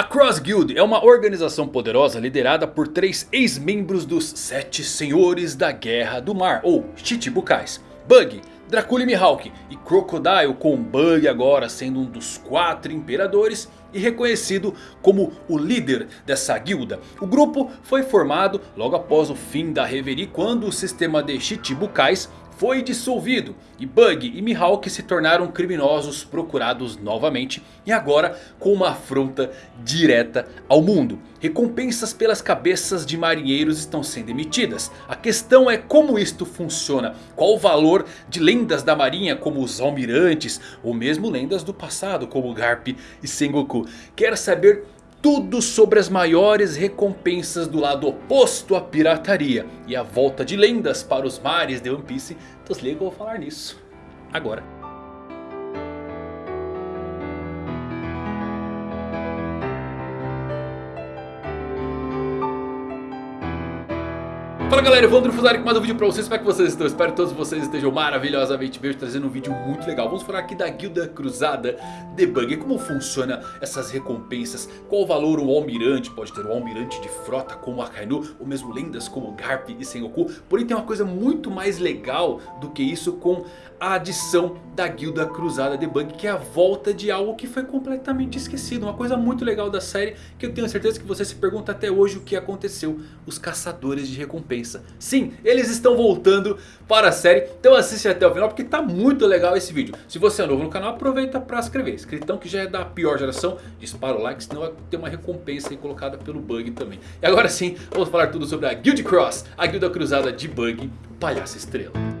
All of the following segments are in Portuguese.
A Cross Guild é uma organização poderosa liderada por três ex-membros dos Sete Senhores da Guerra do Mar, ou Chichibukais. Bug, Dracula e Mihawk e Crocodile com Bug agora sendo um dos quatro imperadores e reconhecido como o líder dessa guilda. O grupo foi formado logo após o fim da Reverie quando o sistema de Chichibukais foi dissolvido e Bug e Mihawk se tornaram criminosos procurados novamente e agora com uma afronta direta ao mundo. Recompensas pelas cabeças de marinheiros estão sendo emitidas. A questão é como isto funciona. Qual o valor de lendas da marinha como os almirantes ou mesmo lendas do passado como Garp e Sengoku. Quer saber tudo sobre as maiores recompensas do lado oposto à pirataria. E a volta de lendas para os mares de One Piece. Então se liga eu vou falar nisso agora. Fala galera, Evandro Fusari com mais um vídeo pra vocês, como é que vocês estão? Espero que todos vocês estejam maravilhosamente bem, trazendo um vídeo muito legal. Vamos falar aqui da Guilda Cruzada Debug, como funciona essas recompensas? Qual valor o Almirante pode ter, o Almirante de frota como Akainu Ou mesmo lendas como Garp e Sengoku? Porém tem uma coisa muito mais legal do que isso com a adição da Guilda Cruzada Debug Que é a volta de algo que foi completamente esquecido. Uma coisa muito legal da série que eu tenho certeza que você se pergunta até hoje o que aconteceu. Os caçadores de Sim, eles estão voltando para a série. Então assiste até o final porque tá muito legal esse vídeo. Se você é novo no canal, aproveita para se inscrever. Inscritão que já é da pior geração. Dispara o like, senão vai ter uma recompensa aí colocada pelo Bug também. E agora sim, vamos falar tudo sobre a Guild Cross. A guilda cruzada de Bug, o palhaço estrela.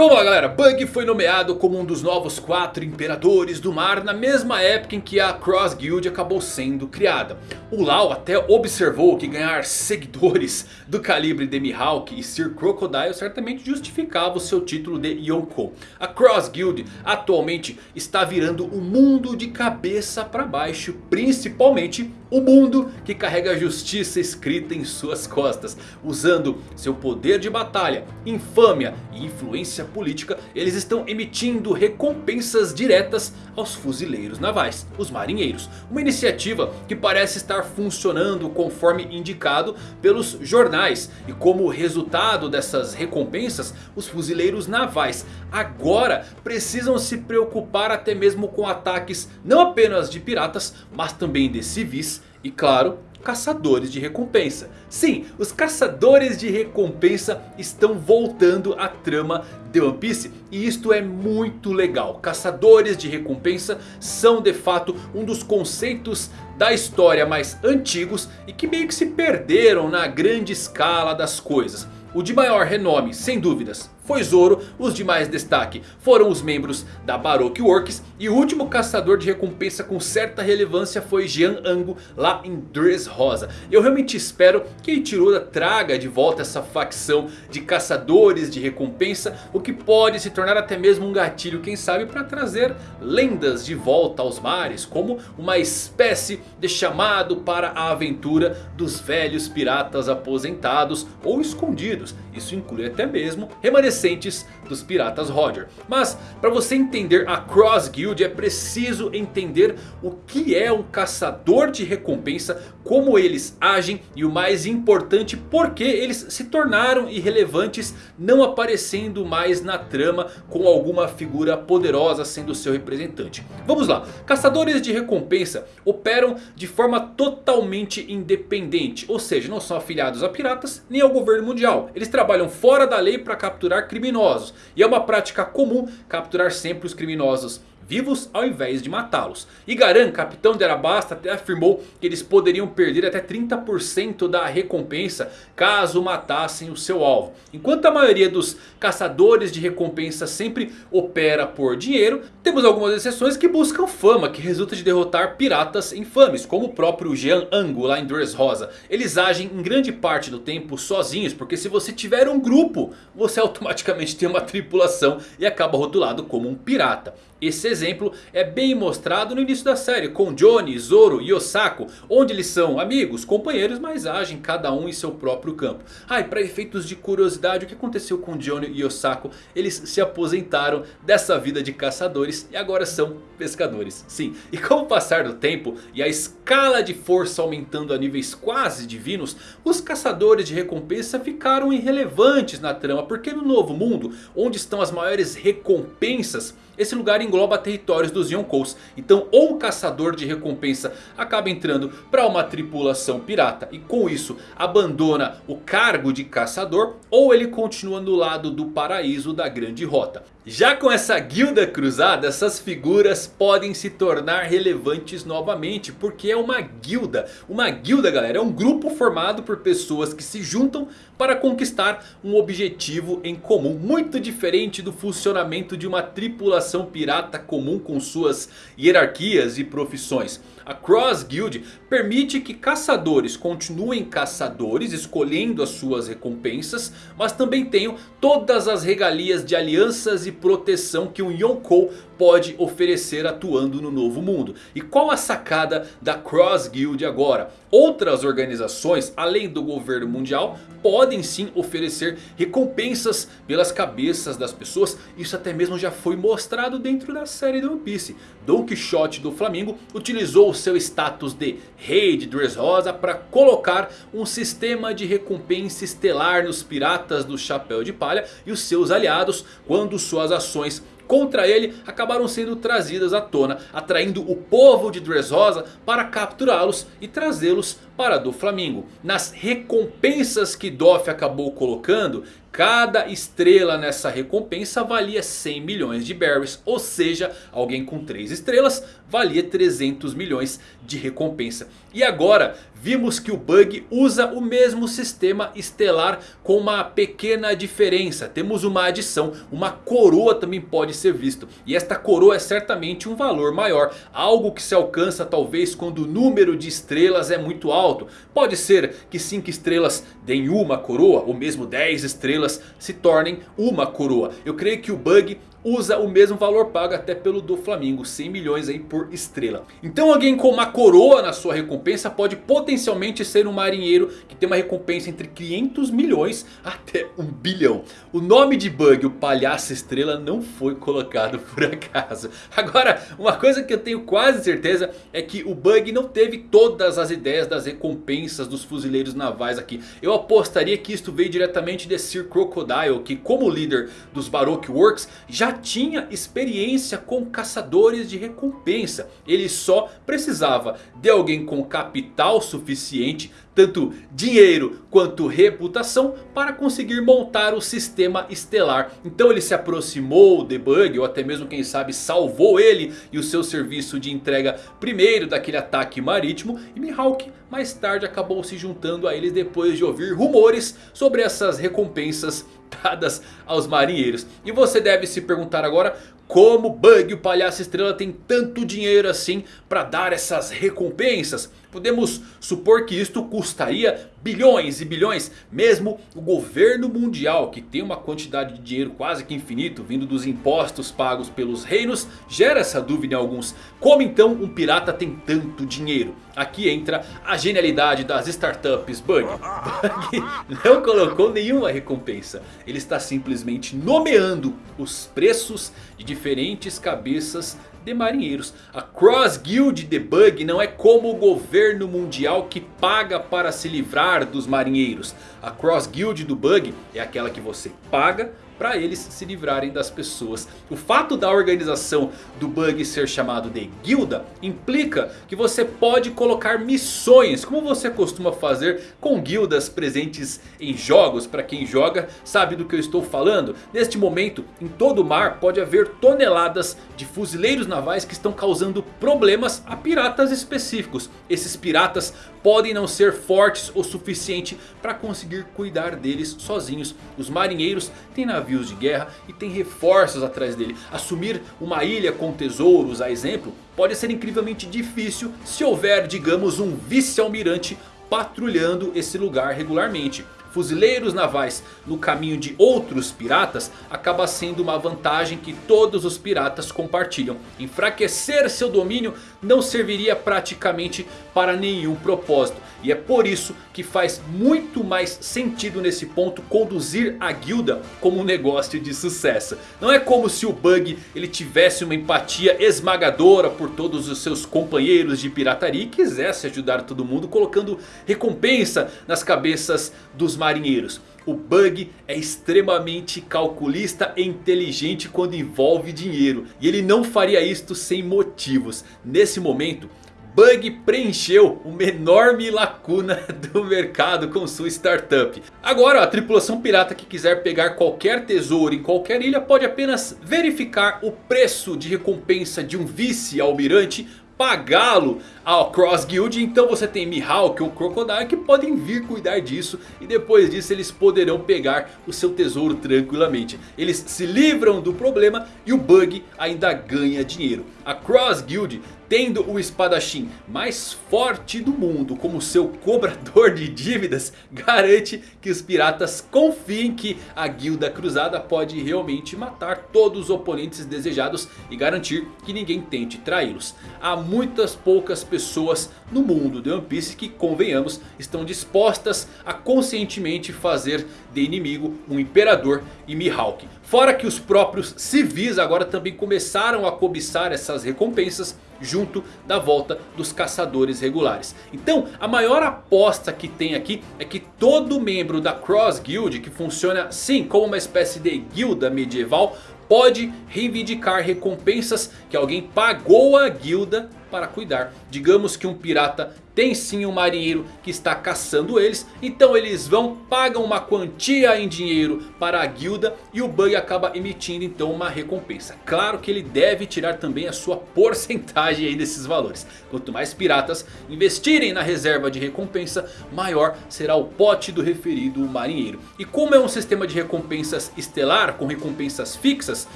Então vamos lá galera, Bug foi nomeado como um dos novos quatro imperadores do mar na mesma época em que a Cross Guild acabou sendo criada. O Lau até observou que ganhar seguidores do calibre de Mihawk e Sir Crocodile certamente justificava o seu título de Yonkou. A Cross Guild atualmente está virando o mundo de cabeça para baixo, principalmente o mundo que carrega a justiça escrita em suas costas. Usando seu poder de batalha, infâmia e influência política. Eles estão emitindo recompensas diretas aos fuzileiros navais, os marinheiros. Uma iniciativa que parece estar funcionando conforme indicado pelos jornais. E como resultado dessas recompensas, os fuzileiros navais agora precisam se preocupar até mesmo com ataques não apenas de piratas, mas também de civis e claro, caçadores de recompensa. Sim, os caçadores de recompensa estão voltando à trama de One Piece. E isto é muito legal. Caçadores de recompensa são de fato um dos conceitos da história mais antigos. E que meio que se perderam na grande escala das coisas. O de maior renome, sem dúvidas, foi Zoro. Os de mais destaque foram os membros da Baroque Works. E o último caçador de recompensa com certa relevância foi Jean Ango lá em Dressrosa. Eu realmente espero que Ichiroda traga de volta essa facção de caçadores de recompensa. O que pode se tornar até mesmo um gatilho, quem sabe, para trazer lendas de volta aos mares. Como uma espécie de chamado para a aventura dos velhos piratas aposentados ou escondidos. Isso inclui até mesmo remanescentes recentes dos Piratas Roger. Mas para você entender a Cross Guild é preciso entender o que é um caçador de recompensa, como eles agem e o mais importante, por que eles se tornaram irrelevantes não aparecendo mais na trama com alguma figura poderosa sendo seu representante. Vamos lá, caçadores de recompensa operam de forma totalmente independente, ou seja, não são afiliados a piratas nem ao governo mundial. Eles trabalham fora da lei para capturar criminosos. E é uma prática comum capturar sempre os criminosos vivos ao invés de matá-los. E Garan, capitão de Arabasta, até afirmou que eles poderiam perder até 30% da recompensa caso matassem o seu alvo. Enquanto a maioria dos caçadores de recompensa sempre opera por dinheiro, temos algumas exceções que buscam fama, que resulta de derrotar piratas infames, como o próprio Jean Ango lá em Dressrosa. Eles agem em grande parte do tempo sozinhos, porque se você tiver um grupo, você automaticamente tem uma tripulação e acaba rotulado como um pirata. Esse exemplo é bem mostrado no início da série com Johnny, Zoro e Osako. Onde eles são amigos, companheiros, mas agem cada um em seu próprio campo. Ah, e para efeitos de curiosidade, o que aconteceu com Johnny e Osako? Eles se aposentaram dessa vida de caçadores e agora são pescadores. Sim, e com o passar do tempo e a escala de força aumentando a níveis quase divinos, os caçadores de recompensa ficaram irrelevantes na trama. Porque no novo mundo, onde estão as maiores recompensas... Esse lugar engloba territórios dos Yonkous. Então ou o caçador de recompensa acaba entrando para uma tripulação pirata. E com isso abandona o cargo de caçador. Ou ele continua no lado do paraíso da grande rota. Já com essa guilda cruzada, essas figuras podem se tornar relevantes novamente. Porque é uma guilda. Uma guilda galera, é um grupo formado por pessoas que se juntam para conquistar um objetivo em comum. Muito diferente do funcionamento de uma tripulação pirata comum com suas hierarquias e profissões. A Cross Guild permite que caçadores continuem caçadores, escolhendo as suas recompensas. Mas também tenham todas as regalias de alianças e proteção que um Yonkou pode oferecer atuando no novo mundo. E qual a sacada da Cross Guild agora? Outras organizações, além do governo mundial, podem sim oferecer recompensas pelas cabeças das pessoas. Isso até mesmo já foi mostrado dentro da série do One Piece. Don Quixote do Flamengo utilizou seu status de rei de Dressrosa para colocar um sistema de recompensa estelar nos piratas do Chapéu de Palha e os seus aliados quando suas ações contra ele acabaram sendo trazidas à tona, atraindo o povo de Dressrosa para capturá-los e trazê-los para do Flamingo. Nas recompensas que Doff acabou colocando, cada estrela nessa recompensa valia 100 milhões de berries. Ou seja, alguém com 3 estrelas valia 300 milhões de recompensa. E agora vimos que o Bug usa o mesmo sistema estelar com uma pequena diferença. Temos uma adição, uma coroa também pode ser visto. E esta coroa é certamente um valor maior. Algo que se alcança talvez quando o número de estrelas é muito alto. Pode ser que 5 estrelas deem uma coroa ou mesmo 10 estrelas se tornem uma coroa. Eu creio que o Bug usa o mesmo valor pago até pelo do Flamengo, 100 milhões aí por estrela. Então alguém com uma coroa na sua recompensa pode potencialmente ser um marinheiro que tem uma recompensa entre 500 milhões até 1 bilhão. O nome de Bug, o palhaço estrela, não foi colocado por acaso. Agora, uma coisa que eu tenho quase certeza é que o Bug não teve todas as ideias das recompensas dos fuzileiros navais aqui. Eu apostaria que isto veio diretamente de Sir Crocodile, que como líder dos Baroque Works já tinha experiência com caçadores de recompensa. Ele só precisava de alguém com capital suficiente, tanto dinheiro quanto reputação, para conseguir montar o sistema estelar. Então ele se aproximou de Bug, ou até mesmo quem sabe salvou ele e o seu serviço de entrega primeiro daquele ataque marítimo. E Mihawk mais tarde acabou se juntando a eles depois de ouvir rumores sobre essas recompensas dadas aos marinheiros. E você deve se perguntar agora como Bug, o palhaço estrela, tem tanto dinheiro assim para dar essas recompensas? Podemos supor que isto custaria bilhões e bilhões. Mesmo o governo mundial, que tem uma quantidade de dinheiro quase que infinito, vindo dos impostos pagos pelos reinos, gera essa dúvida em alguns. Como então um pirata tem tanto dinheiro? Aqui entra a genialidade das startups Bug. Bug não colocou nenhuma recompensa. Ele está simplesmente nomeando os preços de diferentes cabeças de marinheiros. A Cross Guild de Bug não é como o governo mundial que paga para se livrar dos marinheiros. A Cross Guild do Bug é aquela que você paga para eles se livrarem das pessoas. O fato da organização do Bug ser chamado de guilda implica que você pode colocar missões, como você costuma fazer com guildas presentes em jogos. Para quem joga sabe do que eu estou falando. Neste momento em todo o mar pode haver toneladas de fuzileiros navais que estão causando problemas a piratas específicos. Esses piratas podem não ser fortes o suficiente para conseguir cuidar deles sozinhos. Os marinheiros têm navios de guerra e têm reforços atrás dele. Assumir uma ilha com tesouros, a exemplo, pode ser incrivelmente difícil se houver, digamos, um vice-almirante patrulhando esse lugar regularmente. Fuzileiros navais no caminho de outros piratas acaba sendo uma vantagem que todos os piratas compartilham. Enfraquecer seu domínio não serviria praticamente para nenhum propósito. E é por isso que faz muito mais sentido nesse ponto conduzir a guilda como um negócio de sucesso. Não é como se o Bug ele tivesse uma empatia esmagadora por todos os seus companheiros de pirataria e quisesse ajudar todo mundo colocando recompensa nas cabeças dos marinheiros. O Bug é extremamente calculista e inteligente quando envolve dinheiro. E ele não faria isto sem motivos. Nesse momento Bug preencheu uma enorme lacuna do mercado com sua startup. Agora a tripulação pirata que quiser pegar qualquer tesouro em qualquer ilha pode apenas verificar o preço de recompensa de um vice-almirante pagá-lo ao Cross Guild. Então você tem Mihawk ou Crocodile que podem vir cuidar disso. E depois disso eles poderão pegar o seu tesouro tranquilamente. Eles se livram do problema e o Bug ainda ganha dinheiro. A Cross Guild tendo o espadachim mais forte do mundo como seu cobrador de dívidas, garante que os piratas confiem que a guilda cruzada pode realmente matar todos os oponentes desejados e garantir que ninguém tente traí-los. Há muitas poucas pessoas no mundo de One Piece que, convenhamos, estão dispostas a conscientemente fazer de inimigo um imperador e Mihawk. Fora que os próprios civis agora também começaram a cobiçar essas recompensas junto da volta dos caçadores regulares. Então a maior aposta que tem aqui é que todo membro da Cross Guild que funciona sim como uma espécie de guilda medieval pode reivindicar recompensas que alguém pagou a guilda para cuidar. Digamos que um pirata tem sim um marinheiro que está caçando eles. Então eles vão, pagam uma quantia em dinheiro para a guilda. E o Bug acaba emitindo então uma recompensa. Claro que ele deve tirar também a sua porcentagem aí desses valores. Quanto mais piratas investirem na reserva de recompensa, maior será o pote do referido marinheiro. E como é um sistema de recompensas estelar, com recompensas fixas.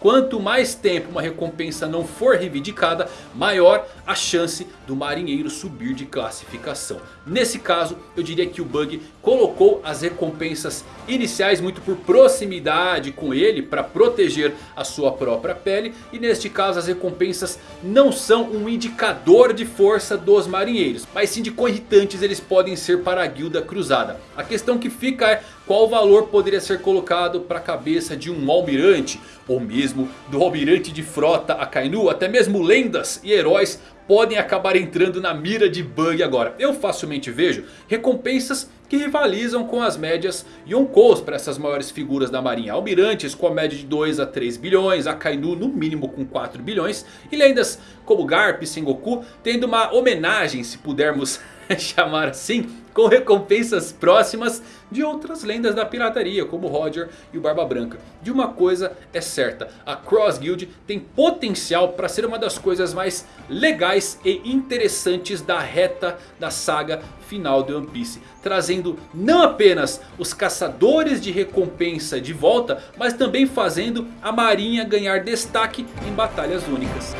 Quanto mais tempo uma recompensa não for reivindicada, maior a chance do marinheiro subir de classificação. Nesse caso eu diria que o Bug colocou as recompensas iniciais muito por proximidade com ele para proteger a sua própria pele. E neste caso as recompensas não são um indicador de força dos marinheiros. Mas sim de quão irritantes eles podem ser para a guilda cruzada. A questão que fica é qual valor poderia ser colocado para a cabeça de um almirante. Ou mesmo do almirante de frota Akainu. Até mesmo lendas e heróis podem acabar entrando na mira de Bug agora. Eu facilmente vejo recompensas que rivalizam com as médias Yonkous para essas maiores figuras da marinha. Almirantes com a média de 2 a 3 bilhões, Akainu no mínimo com 4 bilhões. E lendas como Garp e Sengoku tendo uma homenagem se pudermos chamar assim com recompensas próximas de outras lendas da pirataria, como Roger e o Barba Branca. De uma coisa é certa, a Cross Guild tem potencial para ser uma das coisas mais legais e interessantes da reta da saga final de One Piece. Trazendo não apenas os caçadores de recompensa de volta, mas também fazendo a marinha ganhar destaque em batalhas únicas.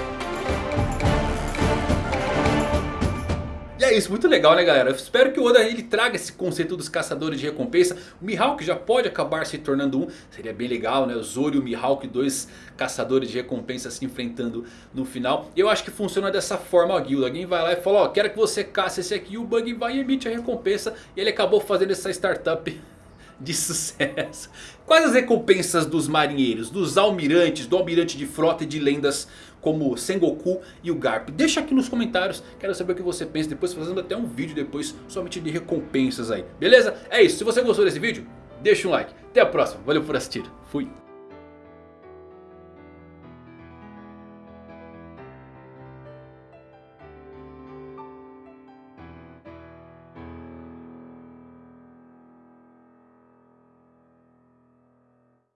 É isso, muito legal né galera? Eu espero que o Oda ele traga esse conceito dos caçadores de recompensa. O Mihawk já pode acabar se tornando um. Seria bem legal né? O Zoro e o Mihawk, dois caçadores de recompensa se enfrentando no final. Eu acho que funciona dessa forma a guilda. Alguém vai lá e fala, ó, quero que você caça esse aqui. E o Bug vai e emite a recompensa. E ele acabou fazendo essa startup de sucesso. Quais as recompensas dos marinheiros, dos almirantes, do almirante de frota e de lendas como Sengoku e o Garp? Deixa aqui nos comentários, quero saber o que você pensa, depois fazendo até um vídeo depois somente de recompensas aí, beleza? É isso, se você gostou desse vídeo, deixa um like. Até a próxima, valeu por assistir, fui!